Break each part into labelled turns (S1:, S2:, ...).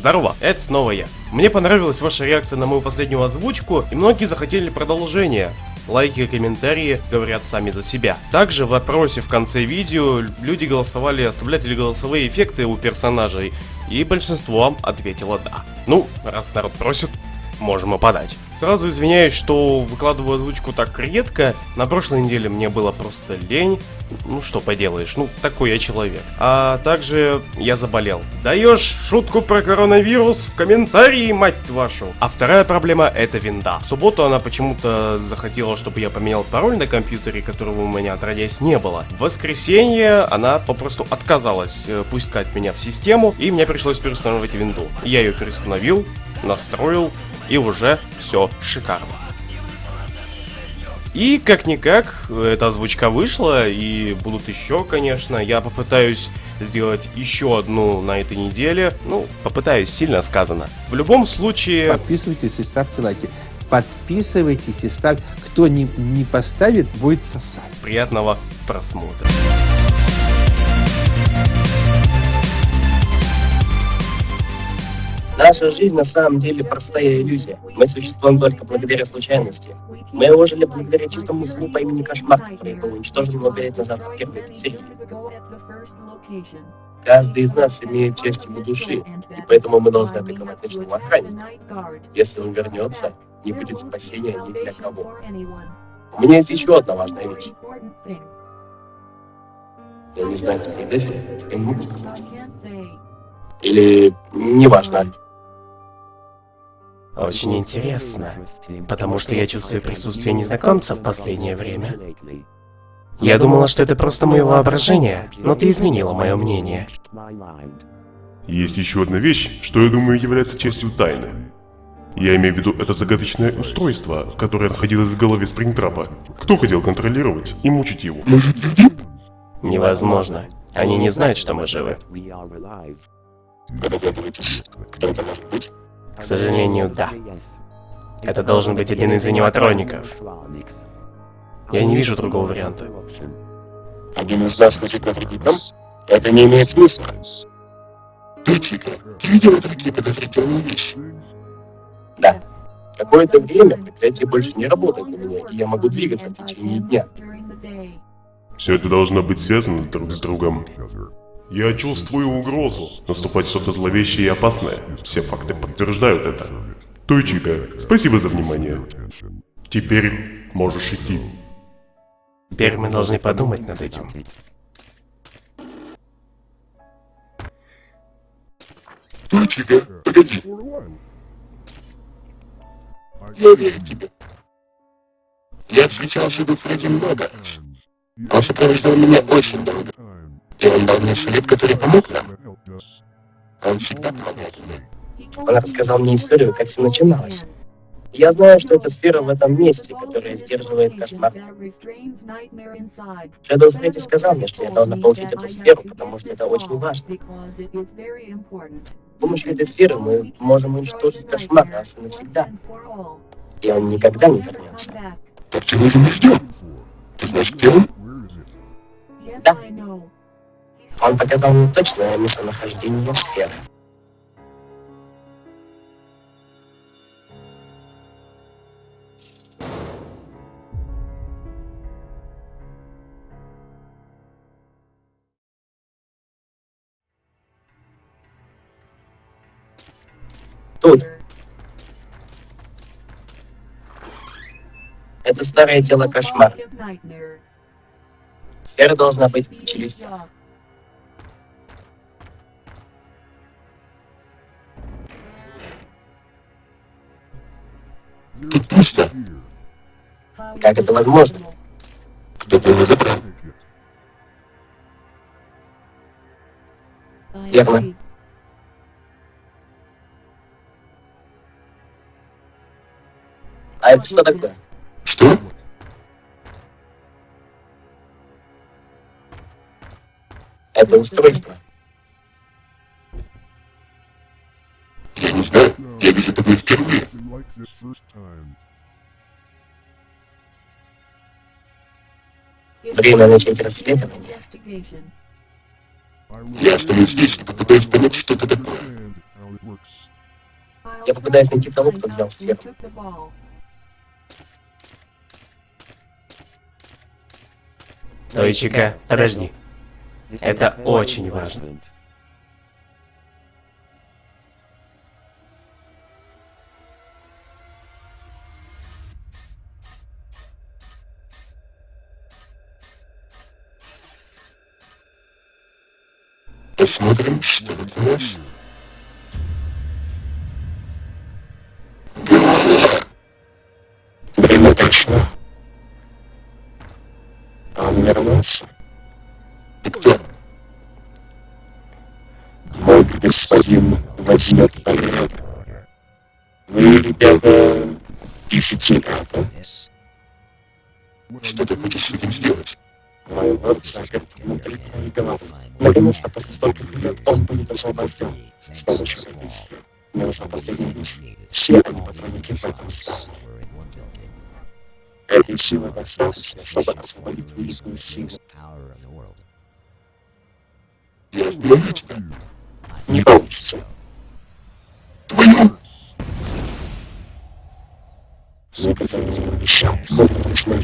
S1: Здорово, это снова я. Мне понравилась ваша реакция на мою последнюю озвучку, и многие захотели продолжение. Лайки и комментарии говорят сами за себя. Также в вопросе в конце видео люди голосовали, оставлять ли голосовые эффекты у персонажей, и большинство ответило да. Ну, раз народ просит, можем и подать. Сразу извиняюсь, что выкладываю озвучку так редко. На прошлой неделе мне было просто лень. Ну что поделаешь, ну такой я человек. А также я заболел. Даешь шутку про коронавирус в комментарии, мать вашу. А вторая проблема это винда. В субботу она почему-то захотела, чтобы я поменял пароль на компьютере, которого у меня отродясь не было. В воскресенье она попросту отказалась э, пускать меня в систему, и мне пришлось переустанавливать винду. Я ее переустановил, настроил, и уже все шикарно. И как-никак, эта озвучка вышла, и будут еще, конечно. Я попытаюсь сделать еще одну на этой неделе. Ну, попытаюсь, сильно сказано. В любом случае...
S2: Подписывайтесь и ставьте лайки. Подписывайтесь и ставьте. Кто не, не поставит, будет сосать.
S1: Приятного просмотра.
S3: Наша жизнь на самом деле простая иллюзия. Мы существуем только благодаря случайности. Мы ожили благодаря чистому злу по имени Кошмар, который был уничтожен много лет назад в первой серии. Каждый из нас имеет часть его души, и поэтому мы должны атаковать ночного охранника. Если он вернется, не будет спасения ни для кого. У меня есть еще одна важная вещь. Я не знаю, кто предатель, я не могу сказать. Или неважно.
S1: Очень интересно, потому что я чувствую присутствие незнакомца в последнее время. Я думала, что это просто мое воображение, но ты изменила мое мнение.
S4: Есть еще одна вещь, что я думаю является частью тайны. Я имею в виду это загадочное устройство, которое находилось в голове Спрингтрапа. Кто хотел контролировать и мучить его?
S1: Невозможно. Они не знают, что мы живы. К сожалению, да. Это должен быть один из аниматроников. Я не вижу другого варианта.
S3: Один из нас хочет навредить нам? Это не имеет смысла. Ты, Чика, ты видела такие подозрительные вещи? Да. Какое-то время проклятие больше не работает на меня, и я могу двигаться в течение дня.
S4: Все это должно быть связано друг с другом. Я чувствую угрозу. Наступать что-то зловещее и опасное. Все факты подтверждают это. Тойчика, спасибо за внимание. Теперь можешь идти.
S1: Теперь мы должны подумать над этим.
S3: Тойчика, погоди. Я верю тебе. Я встречался с Фредди много раз. Он сопровождал меня очень долго. И он дал мне совет, который помог нам. Он всегда помогает мне. Он рассказал мне историю, как все начиналось. Я знаю, что это сфера в этом месте, которая сдерживает кошмар. Шэдоу Фредди сказал мне, что я должна получить эту сферу, потому что это очень важно. С помощью этой сферы мы можем уничтожить кошмар раз и навсегда. И он никогда не вернется. Так чего же мы ждем? Ты знаешь, где он? Да. Он показал мне точное местонахождение сферы. Тут. Это старое тело кошмара. Сфера должна быть в челюстях. Тут пусто. Как это возможно? Кто-то его забрал. Верно. А это что такое? Что? Это устройство. Я не знаю. Я вижу такое впервые. Время начать расследование. Я останусь здесь и попытаюсь понять, что это такое.
S5: Я попытаюсь найти того, кто взял сферу.
S1: Тойчика, подожди. Это очень важно.
S5: Посмотрим, что тут у нас. Время прошло. А он вернулся. Ты кто? Мой господин возьмет порядок. Вы, ребята, пишете это. Что ты хочешь с этим сделать? Мой лорд внутри твоей головы. Наконец-то после стольких лет он будет освобожден с помощью этой силы. Мне нужна последняя вещь. Все они патроники в этом стане. Этой силы достаточно, чтобы освободить великую силу. Я остановлю тебя. Не получится. Твою! Никогда не обещал, но это точно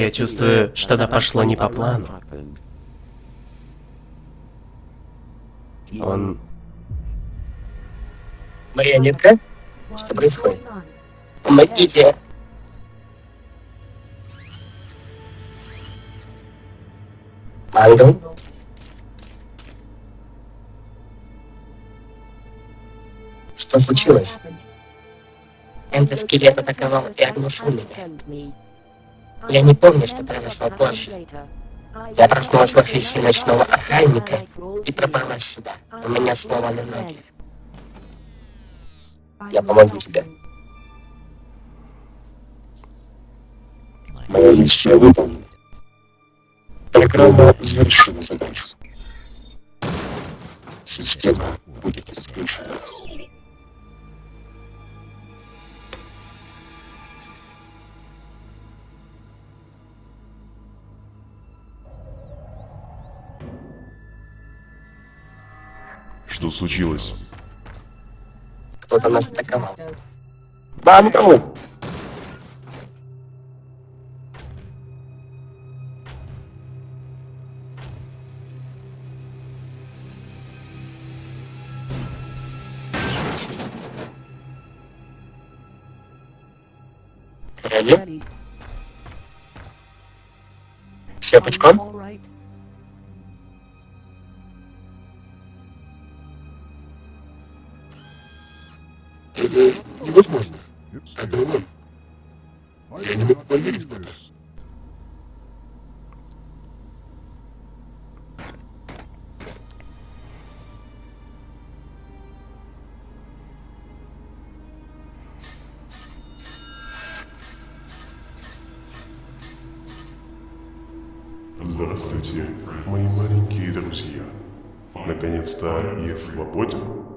S1: Я чувствую, что-то пошло не по плану. Он...
S5: Марионетка? Что происходит? Помогите! Ангел? Что случилось? Эндоскелет атаковал и оглушил меня. Я не помню, что произошло позже. Я проснулась в офисе ночного охранника и пробралась сюда. У меня сломаны ноги. Я помогу тебе. Моя миссия выполнена. Программа завершила задачу. Система будет отключена.
S4: Что случилось?
S5: Кто-то нас атаковал. Банку! Реально? Все пучком? Это невозможно. Это он. Я не могу поверить в это.
S4: Здравствуйте, мои маленькие друзья. Наконец-то я свободен.